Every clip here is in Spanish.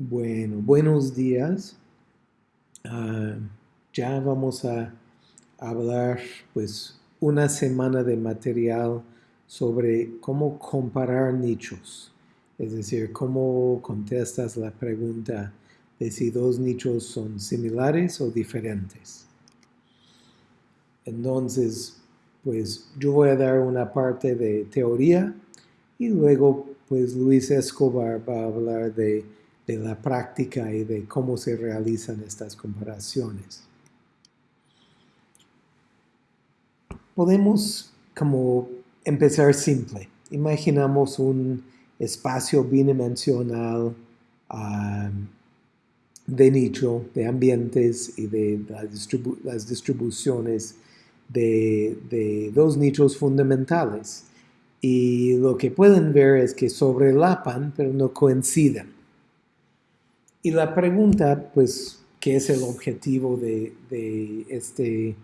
Bueno, buenos días. Ah, ya vamos a hablar pues una semana de material sobre cómo comparar nichos. Es decir, cómo contestas la pregunta de si dos nichos son similares o diferentes. Entonces, pues yo voy a dar una parte de teoría y luego pues Luis Escobar va a hablar de de la práctica y de cómo se realizan estas comparaciones. Podemos como empezar simple. Imaginamos un espacio bidimensional de nicho, de ambientes y de las distribuciones de, de dos nichos fundamentales. Y lo que pueden ver es que sobrelapan, pero no coinciden. Y la pregunta, pues, ¿qué es el objetivo de, este,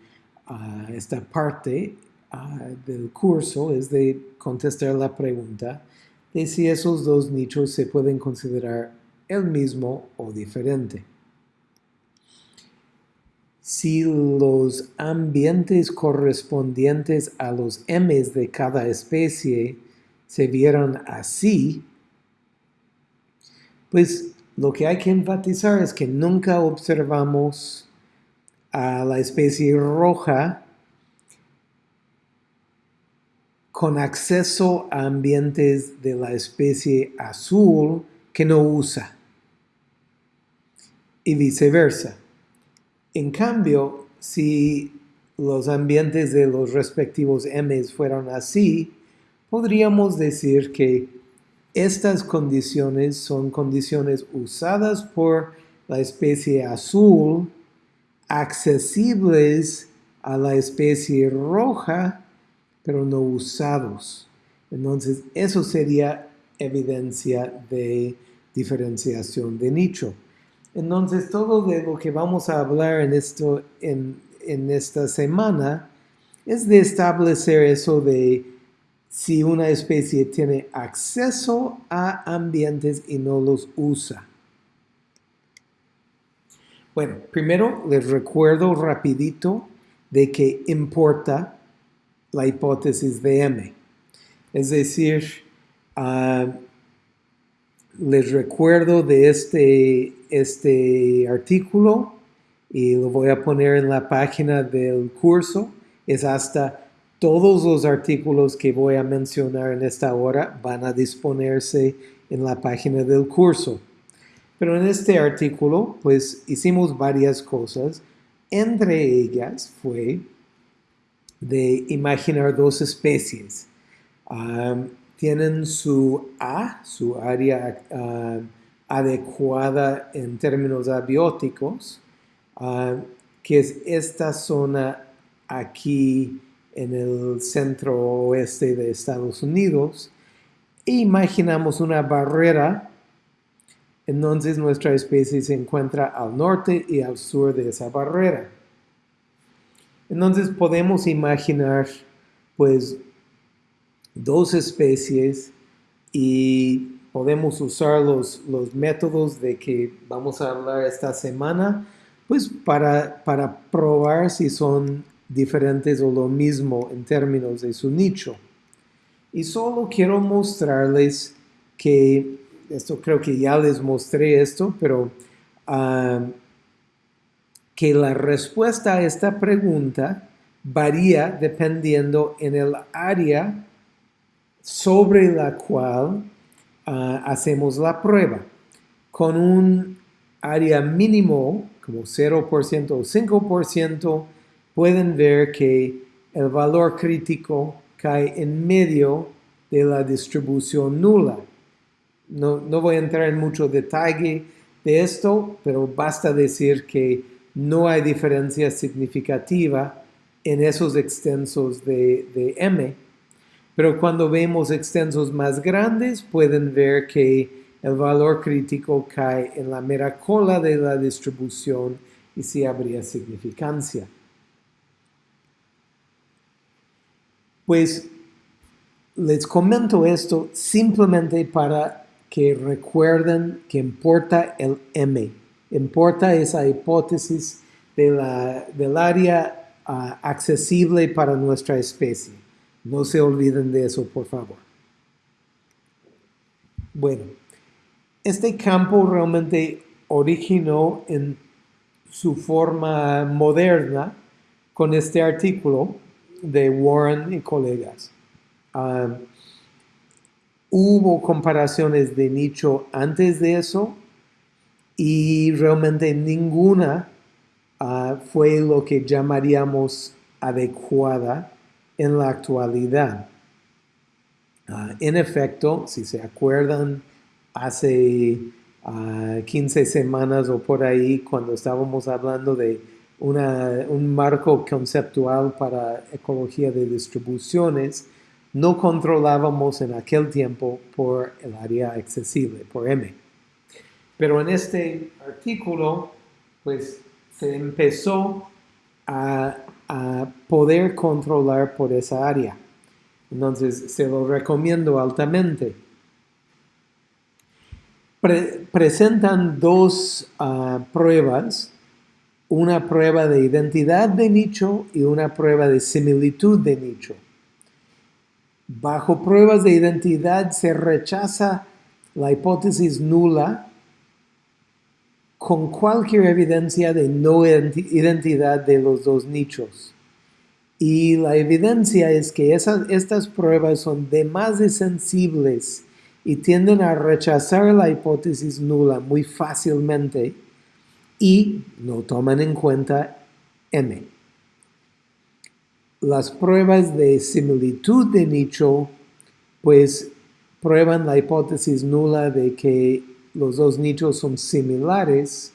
ah, esta parte ah, del curso? Es de contestar la pregunta de si esos dos nichos se pueden considerar el mismo o diferente. Si los ambientes correspondientes a los M's de cada especie se vieran así, pues lo que hay que enfatizar es que nunca observamos a la especie roja con acceso a ambientes de la especie azul que no usa y viceversa. En cambio, si los ambientes de los respectivos M's fueran así, podríamos decir que estas condiciones son condiciones usadas por la especie azul, accesibles a la especie roja, pero no usados. Entonces, eso sería evidencia de diferenciación de nicho. Entonces, todo de lo que vamos a hablar en, esto, en, en esta semana es de establecer eso de si una especie tiene acceso a ambientes y no los usa. Bueno, primero les recuerdo rapidito de que importa la hipótesis de M. Es decir, ah, les recuerdo de este, este artículo y lo voy a poner en la página del curso. Es hasta todos los artículos que voy a mencionar en esta hora van a disponerse en la página del curso. Pero en este artículo, pues hicimos varias cosas. Entre ellas fue de imaginar dos especies. tienen su A, su área adecuada en términos abióticos, que es esta zona aquí en el centro oeste de Estados Unidos e imaginamos una barrera, entonces nuestra especie se encuentra al norte y al sur de esa barrera. Entonces podemos imaginar pues dos especies y podemos usar los, los métodos de que vamos a hablar esta semana pues para, para probar si son diferentes o lo mismo en términos de su nicho. Y solo quiero mostrarles que, esto creo que ya les mostré esto, pero ah, que la respuesta a esta pregunta varía dependiendo en el área sobre la cual ah, hacemos la prueba. Con un área mínimo, como 0% o 5%, pueden ver que el valor crítico cae en medio de la distribución nula. No, voy a entrar en mucho detalle de esto, pero basta decir que no hay diferencia significativa en esos extensos de, de M. Pero cuando vemos extensos más grandes, pueden ver que el valor crítico cae en la mera cola de la distribución y sí habría significancia. Pues les comento esto simplemente para que recuerden que importa el M, importa esa hipótesis del área uh, accesible para nuestra especie. No se olviden de eso, por favor. Bueno, este campo realmente originó en su forma moderna con este artículo de Warren y colegas. Hubo comparaciones de nicho antes de eso y realmente ninguna uh, fue lo que llamaríamos adecuada en la actualidad. Uh, en efecto, si se acuerdan, hace 15 uh, semanas o por ahí, cuando estábamos hablando de un marco conceptual para ecología de distribuciones, no controlábamos en aquel tiempo por el área accesible, por M. Pero en este artículo, pues se empezó a, poder controlar por esa área. Entonces, se lo recomiendo altamente. presentan dos ah, pruebas una prueba de identidad de nicho y una prueba de similitud de nicho. Bajo pruebas de identidad se rechaza la hipótesis nula con cualquier evidencia de no identidad de los dos nichos. Y la evidencia es que esas, estas pruebas son demasiado sensibles y tienden a rechazar la hipótesis nula muy fácilmente y no toman en cuenta M. Las pruebas de similitud de nicho pues prueban la hipótesis nula de que los dos nichos son similares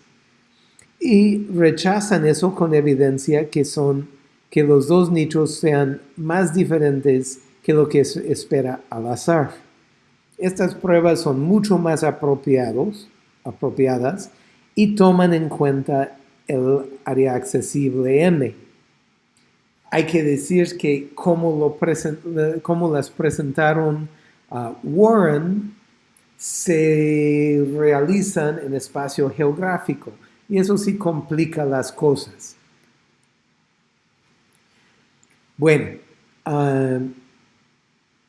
y rechazan eso con evidencia que son que los dos nichos sean más diferentes que lo que se espera al azar. Estas pruebas son mucho más apropiados, apropiadas y toman en cuenta el área accesible M. Hay que decir que como, lo las presentaron Warren, se realizan en espacio geográfico y eso sí complica las cosas. Bueno, um,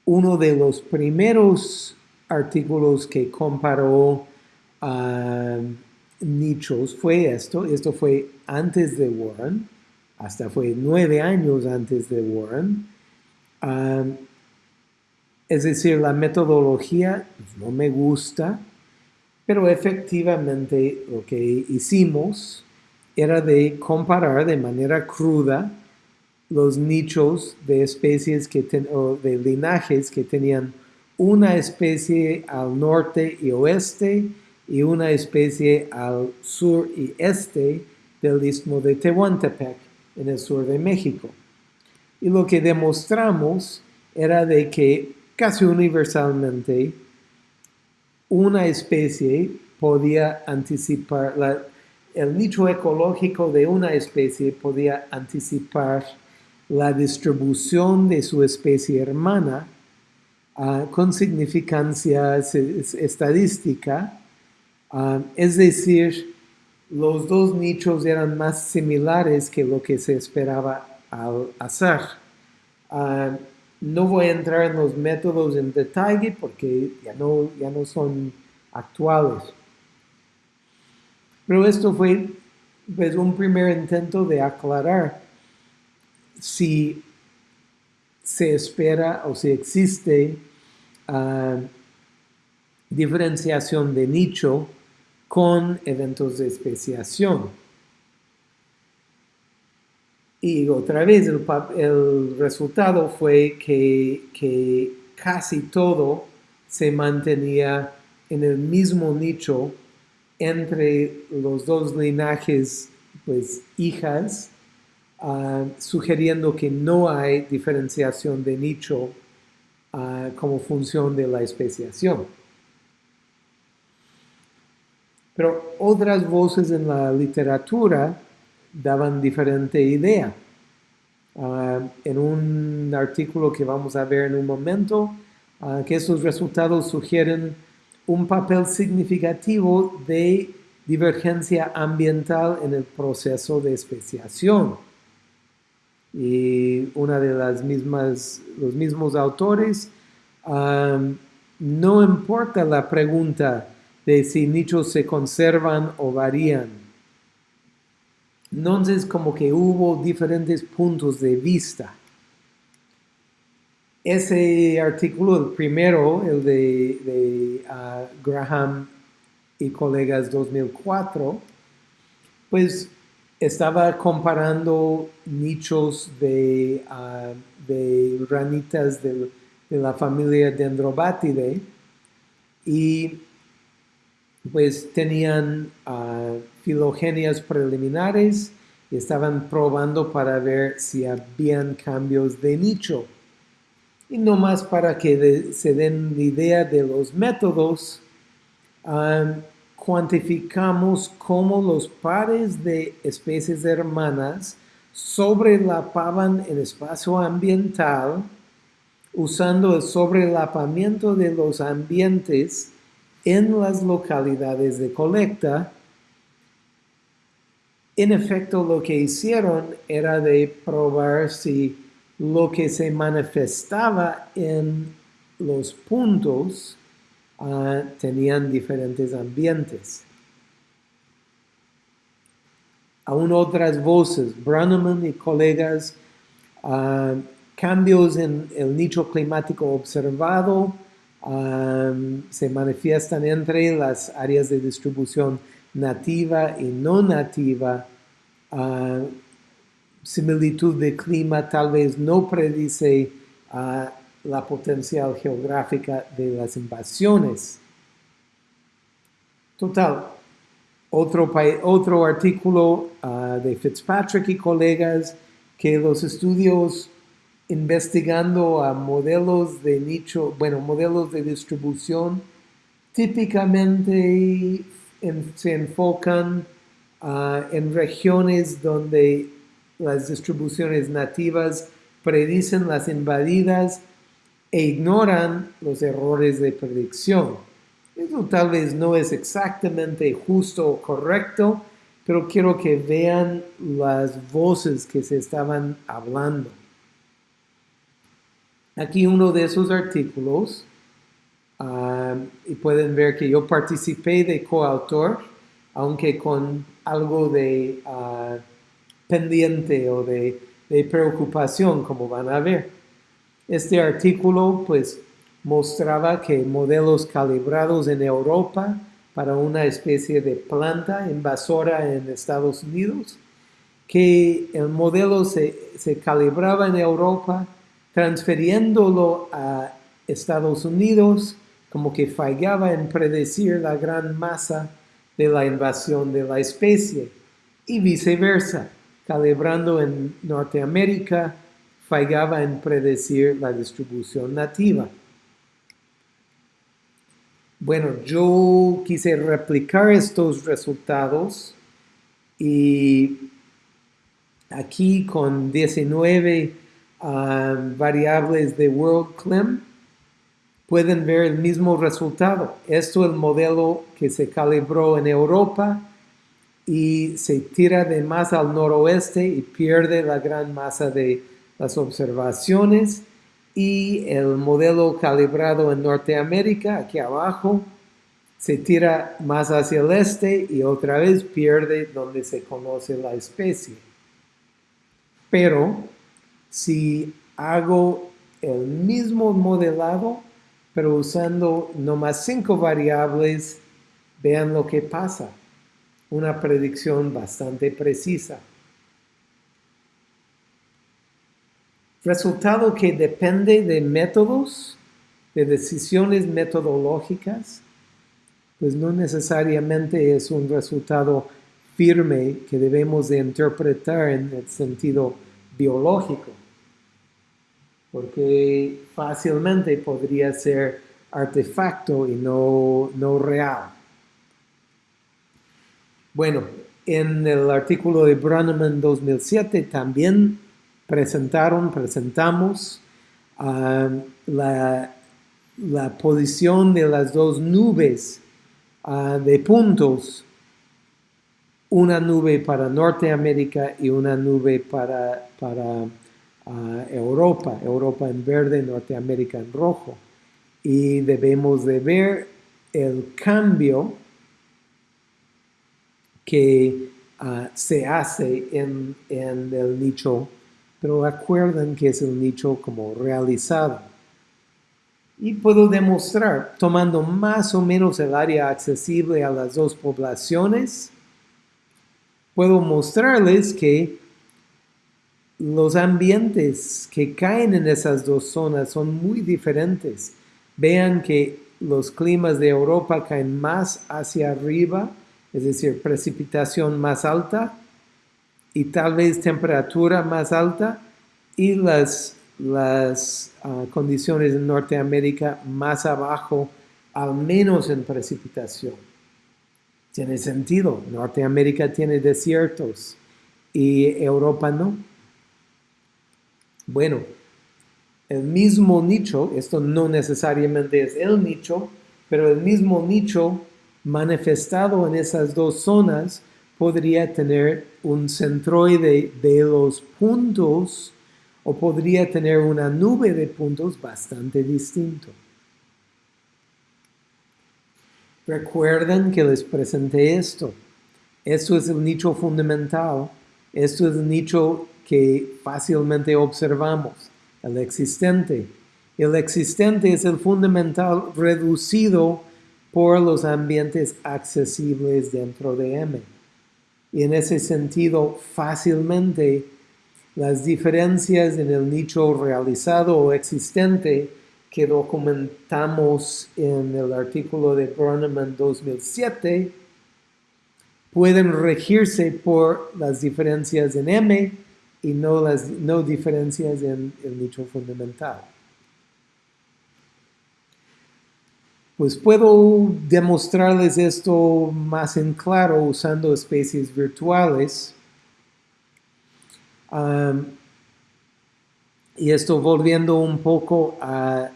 uno de los primeros artículos que comparó fue esto, esto fue antes de Warren, hasta fue nueve años antes de Warren. es decir, la metodología pues, no me gusta, pero efectivamente lo que hicimos era de comparar de manera cruda los nichos de especies que o de linajes que tenían una especie al norte y oeste y una especie al sur y este del istmo de Tehuantepec, en el sur de México. Y lo que demostramos era de que casi universalmente una especie podía anticipar, el nicho ecológico de una especie podía anticipar la distribución de su especie hermana ah, con significancia estadística Es decir, los dos nichos eran más similares que lo que se esperaba al azar. Ah, no voy a entrar en los métodos en detalle porque ya no, ya no son actuales. Pero esto fue pues, un primer intento de aclarar si se espera o si existe ah, diferenciación de nicho con eventos de especiación. Y otra vez el, resultado fue que, casi todo se mantenía en el mismo nicho entre los dos linajes, pues hijas, ah, sugiriendo que no hay diferenciación de nicho ah, como función de la especiación. Pero otras voces en la literatura daban diferente idea. Ah, en un artículo que vamos a ver en un momento, ah, que esos resultados sugieren un papel significativo de divergencia ambiental en el proceso de especiación. Y una de las mismas, los mismos autores, no importa la pregunta de si nichos se conservan o varían. Entonces, como que hubo diferentes puntos de vista. Ese artículo, el primero, el de, ah, Graham y colegas 2004, pues estaba comparando nichos de, uh, de ranitas de la familia Dendrobatidae y pues tenían uh, filogenias preliminares y estaban probando para ver si habían cambios de nicho. Y no más para que se den la idea de los métodos, cuantificamos cómo los pares de especies hermanas sobrelapaban el espacio ambiental usando el sobrelapamiento de los ambientes en las localidades de colecta. En efecto, lo que hicieron era de probar si lo que se manifestaba en los puntos Ah, tenían diferentes ambientes. Aún otras voces, Branneman y colegas, ah, cambios en el nicho climático observado se manifiestan entre las áreas de distribución nativa y no nativa. similitud de clima tal vez no predice la potencial geográfica de las invasiones. Total, otro, otro artículo ah, de Fitzpatrick y colegas que los estudios investigando a modelos de nicho, bueno, modelos de distribución, típicamente se enfocan ah, en regiones donde las distribuciones nativas predicen las invadidas e ignoran los errores de predicción. Eso tal vez no es exactamente justo o correcto, pero quiero que vean las voces que se estaban hablando. Aquí uno de esos artículos, ah, y pueden ver que yo participé de coautor, aunque con algo de ah, pendiente o de preocupación, como van a ver. Este artículo pues mostraba que modelos calibrados en Europa para una especie de planta invasora en Estados Unidos, que el modelo se, calibraba en Europa, transfiriéndolo a Estados Unidos, como que fallaba en predecir la gran masa de la invasión de la especie, y viceversa, calibrando en Norteamérica, fallaba en predecir la distribución nativa. Bueno, yo quise replicar estos resultados y aquí con 19 um, variables de WorldClim pueden ver el mismo resultado. Esto es el modelo que se calibró en Europa y se tira de más al noroeste y pierde la gran masa de las observaciones y el modelo calibrado en Norteamérica, aquí abajo, se tira más hacia el este y otra vez pierde donde se conoce la especie. Pero si hago el mismo modelado, pero usando no más cinco variables, vean lo que pasa. Una predicción bastante precisa. Resultado que depende de métodos, de decisiones metodológicas, pues no necesariamente es un resultado firme que debemos de interpretar en el sentido biológico, porque fácilmente podría ser artefacto y no, no real. Bueno, en el artículo de Branneman 2007 también presentaron, presentamos um, la, la posición de las dos nubes ah, de puntos, una nube para Norteamérica y una nube para, para Europa, Europa en verde, Norteamérica en rojo. Y debemos de ver el cambio que ah, se hace en, en el nicho, pero acuerden que es el nicho como realizado. Y puedo demostrar, tomando más o menos el área accesible a las dos poblaciones, puedo mostrarles que los ambientes que caen en esas dos zonas son muy diferentes. Vean que los climas de Europa caen más hacia arriba, es decir, precipitación más alta y tal vez temperatura más alta, y las las ah, condiciones en Norteamérica más abajo, al menos en precipitación. Tiene sentido, Norteamérica tiene desiertos y Europa no. Bueno, el mismo nicho, esto no necesariamente es el nicho, pero el mismo nicho manifestado en esas dos zonas podría tener un centroide de los puntos o podría tener una nube de puntos bastante distinto. Recuerden que les presenté esto. Esto es el nicho fundamental. Esto es el nicho que fácilmente observamos, el existente. El existente es el fundamental reducido por los ambientes accesibles dentro de M. Y en ese sentido, fácilmente las diferencias en el nicho realizado o existente que documentamos en el artículo de Burnham 2007 pueden regirse por las diferencias en M y no las no diferencias en el nicho fundamental. Pues puedo demostrarles esto más en claro usando especies virtuales y esto volviendo un poco a,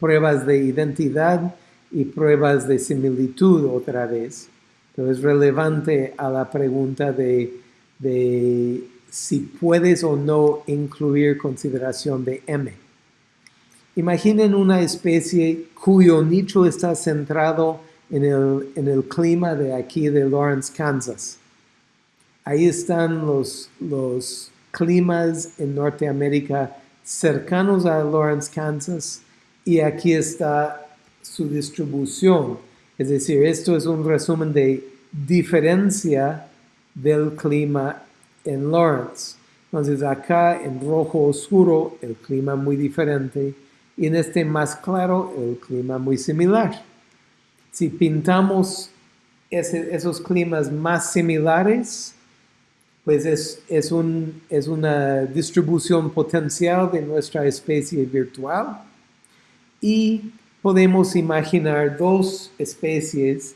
pruebas de identidad y pruebas de similitud otra vez. Pero es relevante a la pregunta de, de si puedes o no incluir consideración de M. Imaginen una especie cuyo nicho está centrado en el, en el clima de aquí de Lawrence, Kansas. Ahí están los, los climas en Norteamérica cercanos a Lawrence, Kansas, y aquí está su distribución. Es decir, esto es un resumen de diferencia del clima en Lawrence. Entonces acá en rojo oscuro el clima muy diferente y en este más claro el clima muy similar. Si pintamos esos climas más similares, pues es, es, un, es una distribución potencial de nuestra especie virtual y podemos imaginar dos especies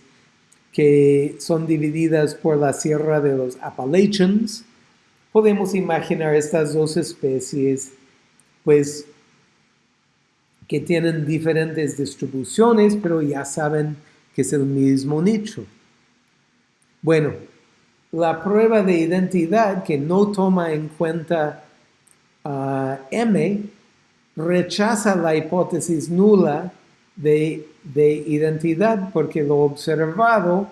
que son divididas por la sierra de los Appalachians. Podemos imaginar estas dos especies, pues, que tienen diferentes distribuciones, pero ya saben que es el mismo nicho. Bueno, la prueba de identidad que no toma en cuenta uh, M rechaza la hipótesis nula de, de, identidad porque lo observado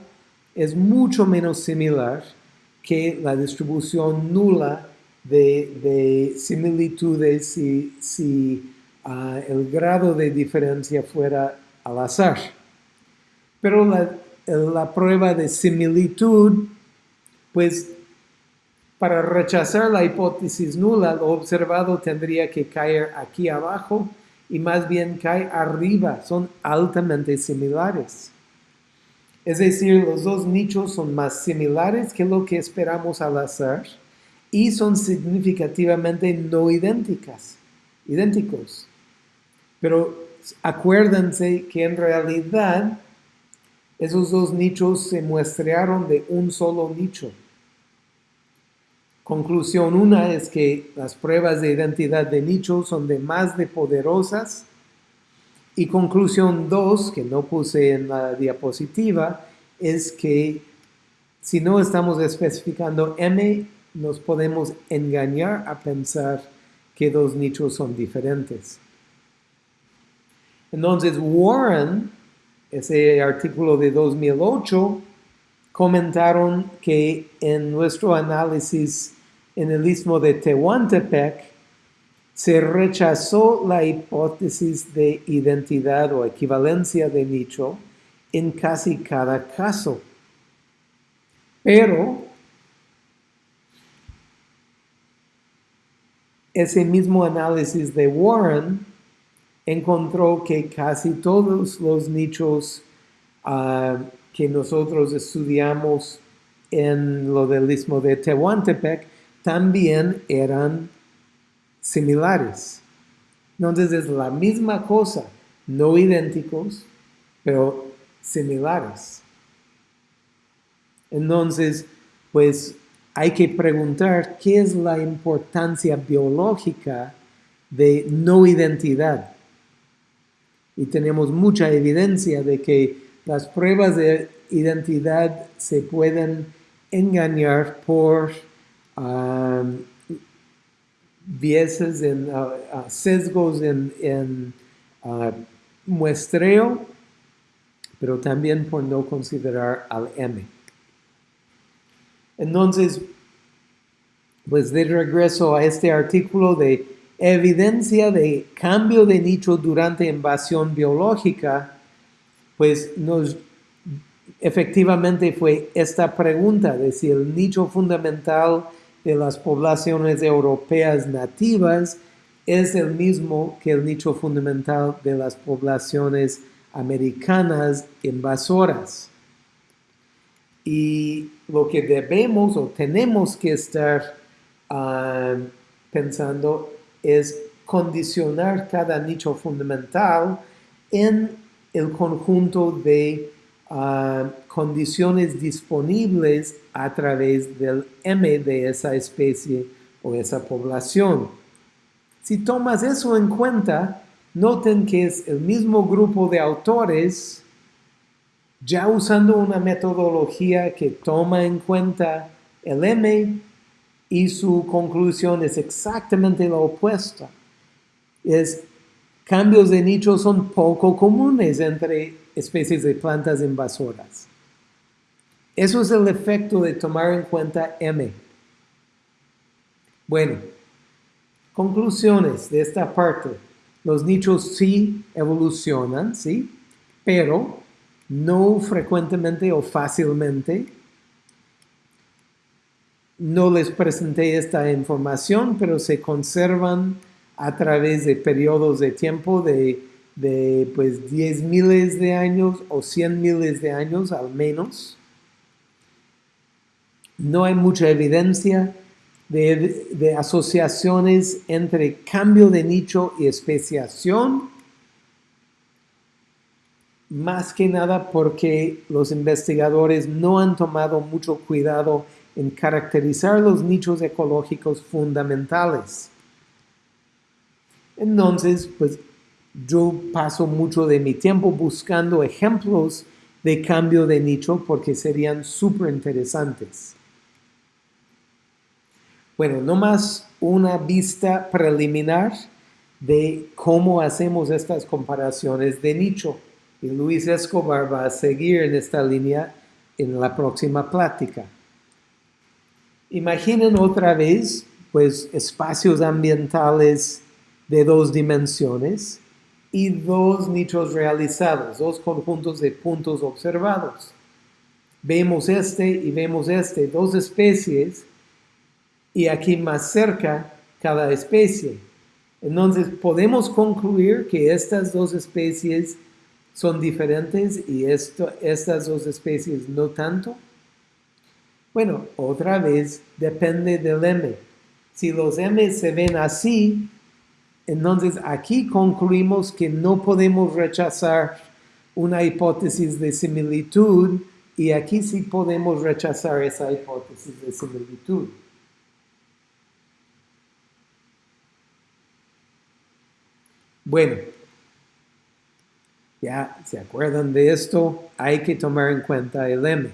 es mucho menos similar que la distribución nula de, de similitudes si, si uh, el grado de diferencia fuera al azar. Pero la, la prueba de similitud pues para rechazar la hipótesis nula, lo observado tendría que caer aquí abajo y más bien cae arriba, son altamente similares. Es decir, los dos nichos son más similares que lo que esperamos al azar y son significativamente no idénticas, idénticos. Pero acuérdense que en realidad esos dos nichos se muestrearon de un solo nicho. Conclusión una es que las pruebas de identidad de nicho son de más de poderosas Y conclusión 2, que no puse en la diapositiva, es que si no estamos especificando M, nos podemos engañar a pensar que dos nichos son diferentes. Entonces, Warren, ese artículo de 2008, comentaron que en nuestro análisis en el istmo de Tehuantepec, se rechazó la hipótesis de identidad o equivalencia de nicho en casi cada caso. Pero ese mismo análisis de Warren encontró que casi todos los nichos ah, que nosotros estudiamos en lo del istmo de Tehuantepec también eran similares. Entonces es la misma cosa, no idénticos, pero similares. Entonces, pues hay que preguntar qué es la importancia biológica de no identidad. Y tenemos mucha evidencia de que las pruebas de identidad se pueden engañar por um, vieses, en, uh, sesgos en, uh, muestreo, pero también por no considerar al M. Entonces, pues de regreso a este artículo de evidencia de cambio de nicho durante invasión biológica, pues nos efectivamente fue esta pregunta de si el nicho fundamental de las poblaciones europeas nativas es el mismo que el nicho fundamental de las poblaciones americanas invasoras. Y lo que debemos o tenemos que estar ah, pensando es condicionar cada nicho fundamental en el conjunto de condiciones disponibles a través del M de esa especie o esa población. Si tomas eso en cuenta, noten que es el mismo grupo de autores ya usando una metodología que toma en cuenta el M y su conclusión es exactamente la opuesta. Es cambios de nicho son poco comunes entre especies de plantas invasoras. Eso es el efecto de tomar en cuenta M. Bueno, conclusiones de esta parte. Los nichos sí evolucionan, ¿sí? Pero no frecuentemente o fácilmente. No les presenté esta información, pero se conservan a través de periodos de tiempo de de pues 10 miles de años o 100 miles de años al menos. No hay mucha evidencia de, de, asociaciones entre cambio de nicho y especiación, más que nada porque los investigadores no han tomado mucho cuidado en caracterizar los nichos ecológicos fundamentales. Entonces, pues yo paso mucho de mi tiempo buscando ejemplos de cambio de nicho porque serían súper interesantes. Bueno, nomás una vista preliminar de cómo hacemos estas comparaciones de nicho. Y Luis Escobar va a seguir en esta línea en la próxima plática. Imaginen otra vez, pues, espacios ambientales de dos dimensiones y dos nichos realizados, dos conjuntos de puntos observados. Vemos este y vemos este, dos especies, y aquí más cerca cada especie. Entonces podemos concluir que estas dos especies son diferentes y esto, estas dos especies no tanto. Bueno, otra vez depende del M. Si los M se ven así, entonces aquí concluimos que no podemos rechazar una hipótesis de similitud y aquí sí podemos rechazar esa hipótesis de similitud. Bueno, Ya se acuerdan de esto, hay que tomar en cuenta el M.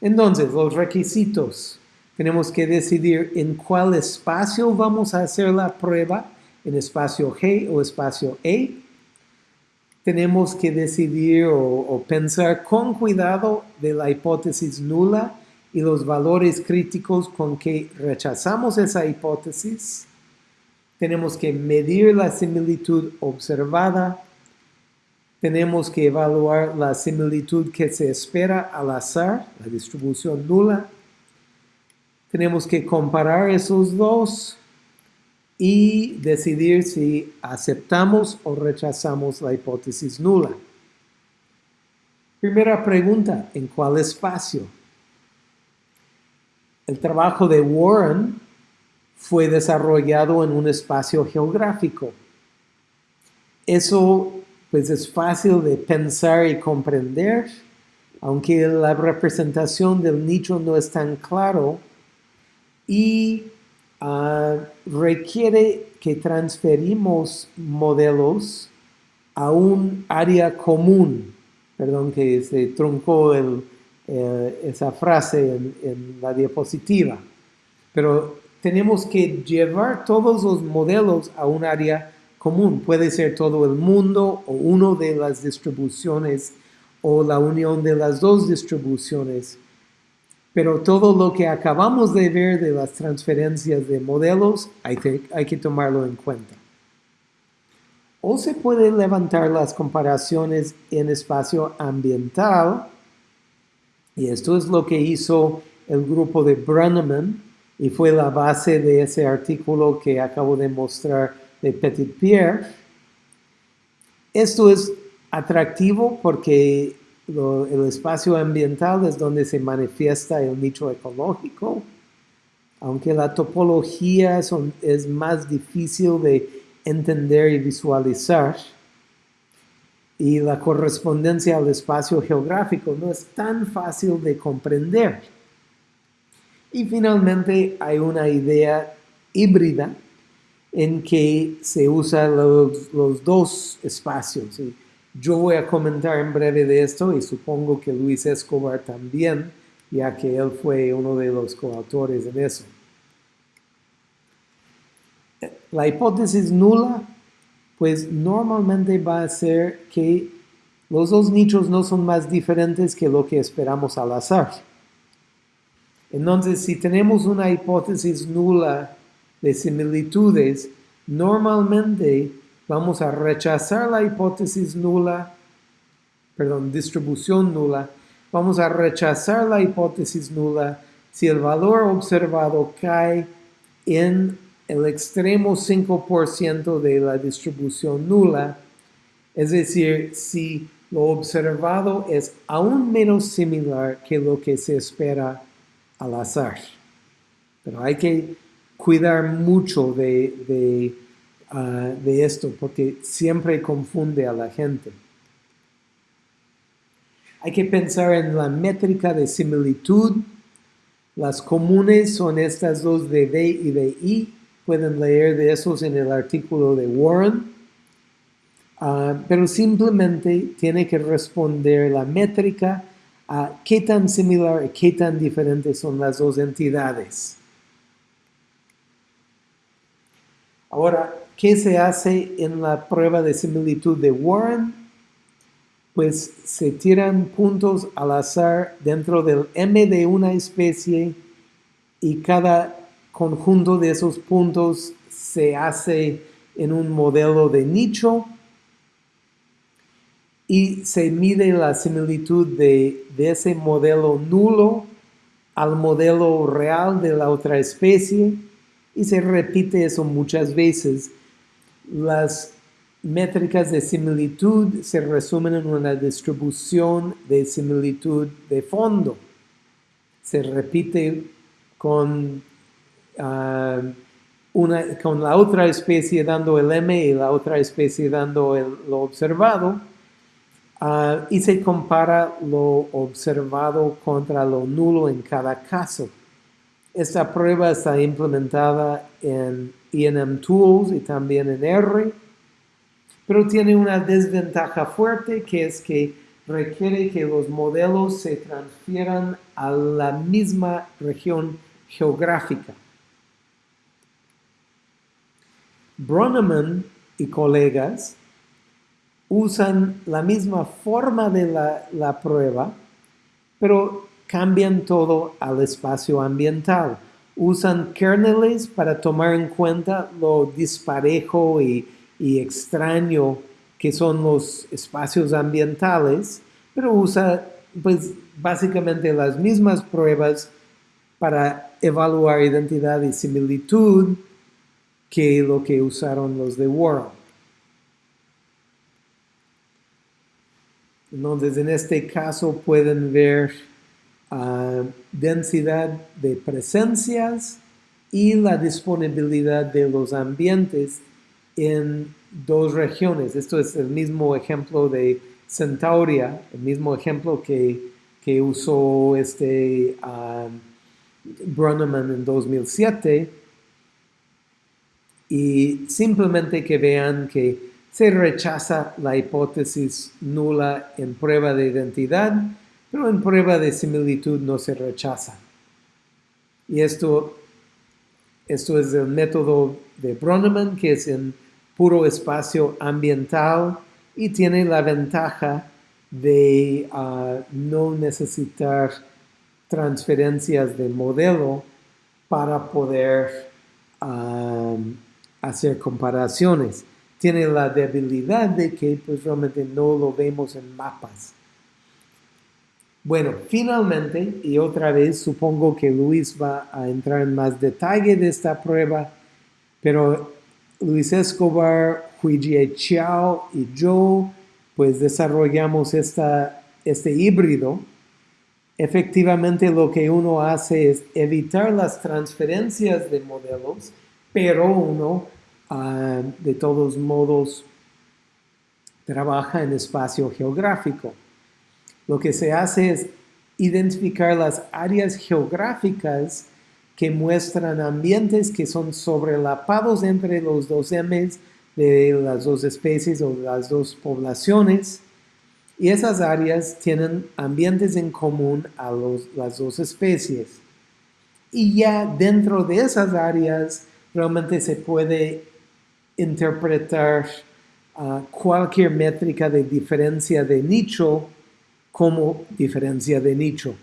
Entonces, los requisitos. Tenemos que decidir en cuál espacio vamos a hacer la prueba, en espacio G o espacio E. Tenemos que decidir o, o pensar con cuidado de la hipótesis nula y los valores críticos con que rechazamos esa hipótesis. Tenemos que medir la similitud observada. Tenemos que evaluar la similitud que se espera al azar, la distribución nula. Tenemos que comparar esos dos y decidir si aceptamos o rechazamos la hipótesis nula. Primera pregunta, ¿en cuál espacio? El trabajo de Warren fue desarrollado en un espacio geográfico. Eso pues es fácil de pensar y comprender, aunque la representación del nicho no es tan claro y requiere que transferimos modelos a un área común. Perdón que se truncó eh, esa frase en, la diapositiva. Pero tenemos que llevar todos los modelos a un área común. Puede ser todo el mundo o uno de las distribuciones o la unión de las dos distribuciones. Pero todo lo que acabamos de ver de las transferencias de modelos hay hay que tomarlo en cuenta. O se puede levantar las comparaciones en espacio ambiental y esto es lo que hizo el grupo de Brenneman y fue la base de ese artículo que acabo de mostrar de Petit Pierre. Esto es atractivo porque el espacio ambiental es donde se manifiesta el nicho ecológico, aunque la topología es más difícil de entender y visualizar y la correspondencia al espacio geográfico no es tan fácil de comprender. Y finalmente hay una idea híbrida en que se usan los, dos espacios. Yo voy a comentar en breve de esto y supongo que Luis Escobar también, ya que él fue uno de los coautores en eso. La hipótesis nula pues normalmente va a ser que los dos nichos no son más diferentes que lo que esperamos al azar. Entonces, si tenemos una hipótesis nula de similitudes, normalmente vamos a rechazar la hipótesis nula, perdón, distribución nula, vamos a rechazar la hipótesis nula si el valor observado cae en el extremo 5% de la distribución nula, es decir, si lo observado es aún menos similar que lo que se espera al azar. Pero hay que cuidar mucho de, ah, de esto porque siempre confunde a la gente. Hay que pensar en la métrica de similitud. Las comunes son estas dos de D y de I Pueden leer de esos en el artículo de Warren. Ah, pero simplemente tiene que responder la métrica a qué tan similar y qué tan diferentes son las dos entidades. Ahora, ¿qué se hace en la prueba de similitud de Warren? Pues se tiran puntos al azar dentro del M de una especie y cada conjunto de esos puntos se hace en un modelo de nicho y se mide la similitud de, ese modelo nulo al modelo real de la otra especie y se repite eso muchas veces. Las métricas de similitud se resumen en una distribución de similitud de fondo. Se repite con Ah, una, con la otra especie dando el M y la otra especie dando lo observado, ah, y se compara lo observado contra lo nulo en cada caso. Esta prueba está implementada en ENM Tools y también en R. pero tiene una desventaja fuerte que es que requiere que los modelos se transfieran a la misma región geográfica. Broneman y colegas usan la misma forma de la, prueba, pero cambian todo al espacio ambiental. Usan kernels para tomar en cuenta lo disparejo y, extraño que son los espacios ambientales, pero usa pues básicamente las mismas pruebas para evaluar identidad y similitud que lo que usaron los de World. Entonces, en este caso pueden ver densidad de presencias y la disponibilidad de los ambientes en dos regiones. Esto es el mismo ejemplo de Centauria, el mismo ejemplo que, que usó este uh, en 2007. Y simplemente que vean que se rechaza la hipótesis nula en prueba de identidad, pero en prueba de similitud no se rechaza. Y esto, esto es el método de Bronneman, que es en puro espacio ambiental y tiene la ventaja de ah, no necesitar transferencias de modelo para poder ah, hacer comparaciones tiene la debilidad de que pues realmente no lo vemos en mapas. Bueno, finalmente, y otra vez supongo que Luis va a entrar en más detalle de esta prueba, pero Luis Escobar, Huijie Chiao y yo, pues desarrollamos esta, este híbrido. Efectivamente lo que uno hace es evitar las transferencias de modelos, pero uno Ah, de todos modos trabaja en espacio geográfico. Lo que se hace es identificar las áreas geográficas que muestran ambientes que son sobrelapados entre los dos M's de las dos especies o las dos poblaciones. Y esas áreas tienen ambientes en común a las dos especies. Y ya dentro de esas áreas realmente se puede interpretar ah, cualquier métrica de diferencia de nicho como diferencia de nicho.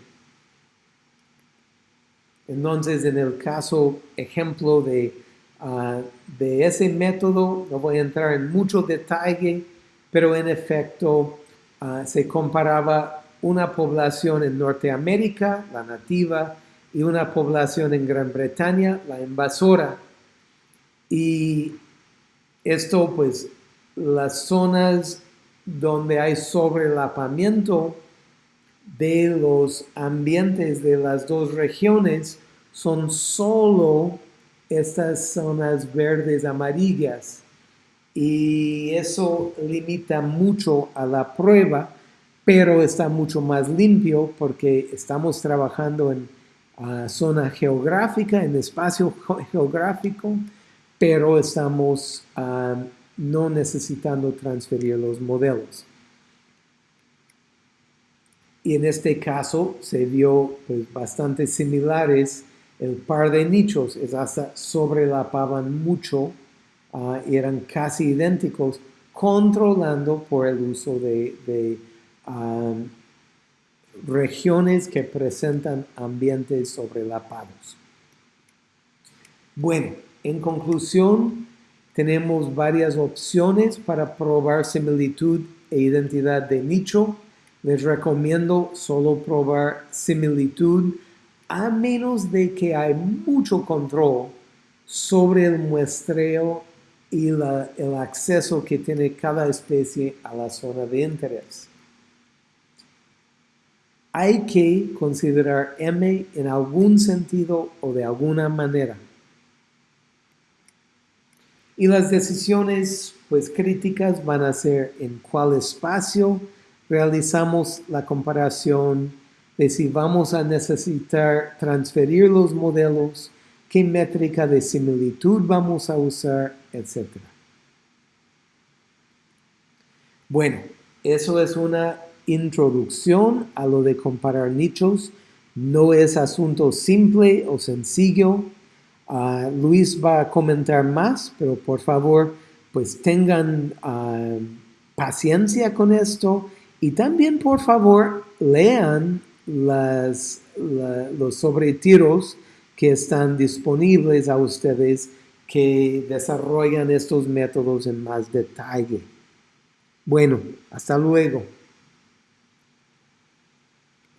Entonces, en el caso, ejemplo de, ah, de ese método, no voy a entrar en mucho detalle, pero en efecto ah, se comparaba una población en Norteamérica, la nativa, y una población en Gran Bretaña, la invasora. Y esto, pues, las zonas donde hay sobrelapamiento de los ambientes de las dos regiones son solo estas zonas verdes amarillas. Y eso limita mucho a la prueba pero está mucho más limpio porque estamos trabajando en zona geográfica, en espacio geográfico pero estamos no necesitando transferir los modelos. Y en este caso se vio pues, bastante similares. El par de nichos es hasta sobrelapaban mucho, uh, eran casi idénticos, controlando por el uso de, ah, regiones que presentan ambientes sobrelapados. Bueno, en conclusión, tenemos varias opciones para probar similitud e identidad de nicho. Les recomiendo solo probar similitud a menos de que hay mucho control sobre el muestreo y el acceso que tiene cada especie a la zona de interés. Hay que considerar M en algún sentido o de alguna manera. Y las decisiones pues críticas van a ser en cuál espacio realizamos la comparación de si vamos a necesitar transferir los modelos, qué métrica de similitud vamos a usar, etc. Bueno, eso es una introducción a lo de comparar nichos. No es asunto simple o sencillo. Uh, Luis va a comentar más, pero por favor, pues tengan uh, paciencia con esto y también por favor lean las, la, los sobretiros que están disponibles a ustedes que desarrollan estos métodos en más detalle. Bueno, hasta luego.